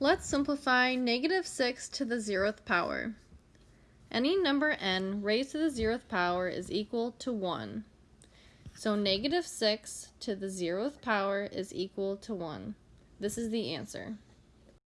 Let's simplify negative 6 to the zeroth power. Any number n raised to the zeroth power is equal to 1. So negative 6 to the zeroth power is equal to 1. This is the answer.